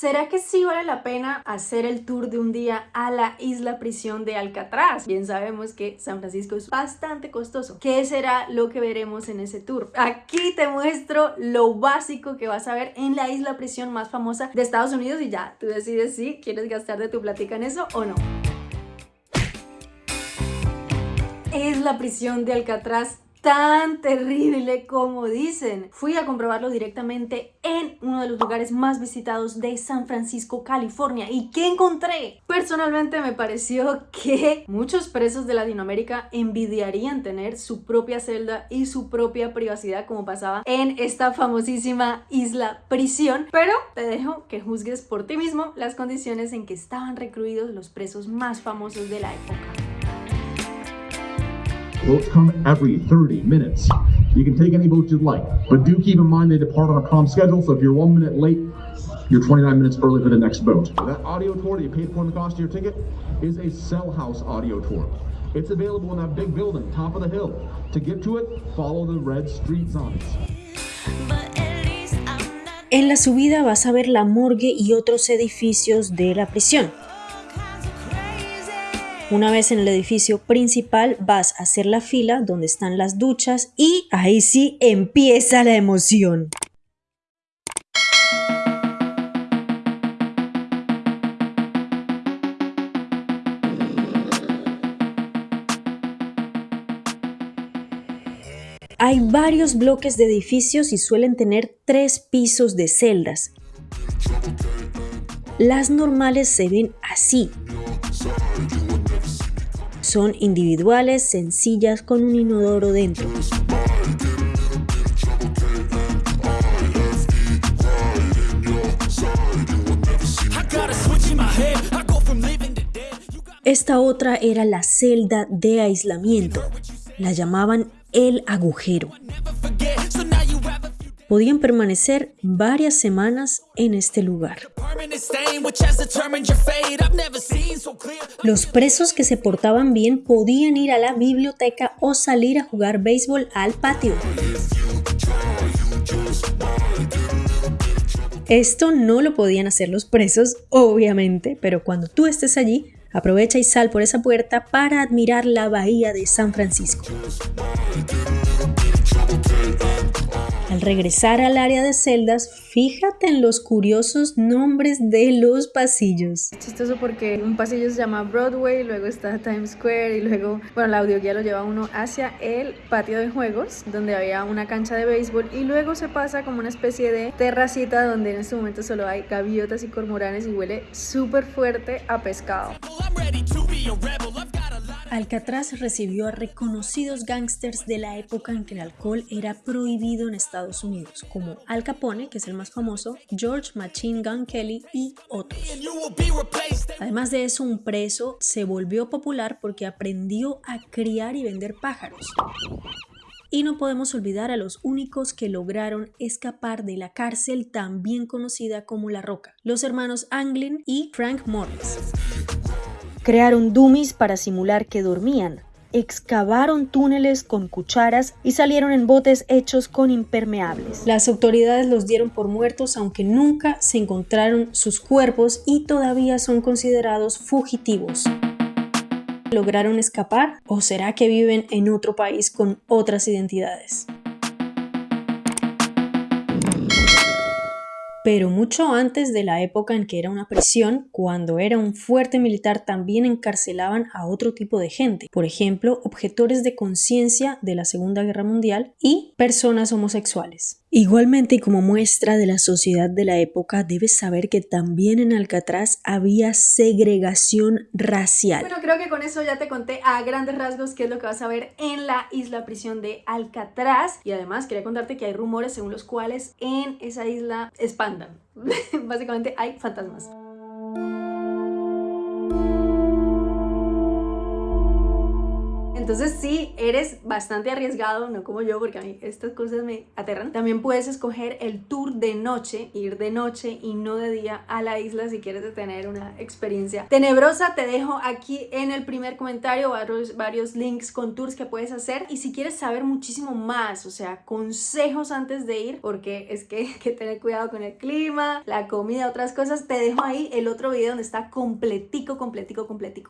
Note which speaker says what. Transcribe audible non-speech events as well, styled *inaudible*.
Speaker 1: ¿Será que sí vale la pena hacer el tour de un día a la isla prisión de Alcatraz? Bien sabemos que San Francisco es bastante costoso. ¿Qué será lo que veremos en ese tour? Aquí te muestro lo básico que vas a ver en la isla prisión más famosa de Estados Unidos y ya, tú decides si quieres gastar de tu platica en eso o no. Es la prisión de Alcatraz tan terrible como dicen. Fui a comprobarlo directamente en uno de los lugares más visitados de San Francisco, California. ¿Y qué encontré? Personalmente me pareció que muchos presos de Latinoamérica envidiarían tener su propia celda y su propia privacidad como pasaba en esta famosísima isla prisión. Pero te dejo que juzgues por ti mismo las condiciones en que estaban recluidos los presos más famosos de la época.
Speaker 2: Boats come every 30 minutes. You can take any boat you'd like, but do keep in mind they depart on a prompt schedule, so if you're one minute late, you're 29 minutes early for the next boat. That audio tour that you paid for in the cost of your ticket is a cell house audio tour. It's available in that big building, top of the hill. To get to it, follow the red street signs.
Speaker 3: En la subida vas a ver la morgue y otros edificios de la prisión. Una vez en el edificio principal vas a hacer la fila donde están las duchas y ahí sí empieza la emoción. Hay varios bloques de edificios y suelen tener tres pisos de celdas. Las normales se ven así, son individuales, sencillas, con un inodoro dentro. Esta otra era la celda de aislamiento. La llamaban el agujero podían permanecer varias semanas en este lugar. Los presos que se portaban bien podían ir a la biblioteca o salir a jugar béisbol al patio. Esto no lo podían hacer los presos, obviamente, pero cuando tú estés allí, aprovecha y sal por esa puerta para admirar la bahía de San Francisco. Al regresar al área de celdas, fíjate en los curiosos nombres de los pasillos.
Speaker 1: Es chistoso porque un pasillo se llama Broadway, luego está Times Square y luego, bueno, la audioguía lo lleva uno hacia el patio de juegos, donde había una cancha de béisbol y luego se pasa como una especie de terracita donde en este momento solo hay gaviotas y cormoranes y huele súper fuerte a pescado.
Speaker 3: Alcatraz recibió a reconocidos gángsters de la época en que el alcohol era prohibido en Estados Unidos, como Al Capone, que es el más famoso, George Machine Gun Kelly y otros. Además de eso, un preso se volvió popular porque aprendió a criar y vender pájaros. Y no podemos olvidar a los únicos que lograron escapar de la cárcel también conocida como La Roca, los hermanos Anglin y Frank Morris. Crearon dummies para simular que dormían, excavaron túneles con cucharas y salieron en botes hechos con impermeables. Las autoridades los dieron por muertos aunque nunca se encontraron sus cuerpos y todavía son considerados fugitivos. ¿Lograron escapar o será que viven en otro país con otras identidades? Pero mucho antes de la época en que era una prisión, cuando era un fuerte militar también encarcelaban a otro tipo de gente, por ejemplo, objetores de conciencia de la Segunda Guerra Mundial y personas homosexuales. Igualmente como muestra de la sociedad de la época, debes saber que también en Alcatraz había segregación racial.
Speaker 1: Bueno, creo que con eso ya te conté a grandes rasgos qué es lo que vas a ver en la isla prisión de Alcatraz. Y además quería contarte que hay rumores según los cuales en esa isla *laughs* Básicamente hay fantasmas. Entonces si eres bastante arriesgado, no como yo, porque a mí estas cosas me aterran. También puedes escoger el tour de noche, ir de noche y no de día a la isla si quieres tener una experiencia tenebrosa. Te dejo aquí en el primer comentario varios, varios links con tours que puedes hacer y si quieres saber muchísimo más, o sea, consejos antes de ir, porque es que hay *laughs* que tener cuidado con el clima, la comida, otras cosas, te dejo ahí el otro video donde está completico, completico, completico.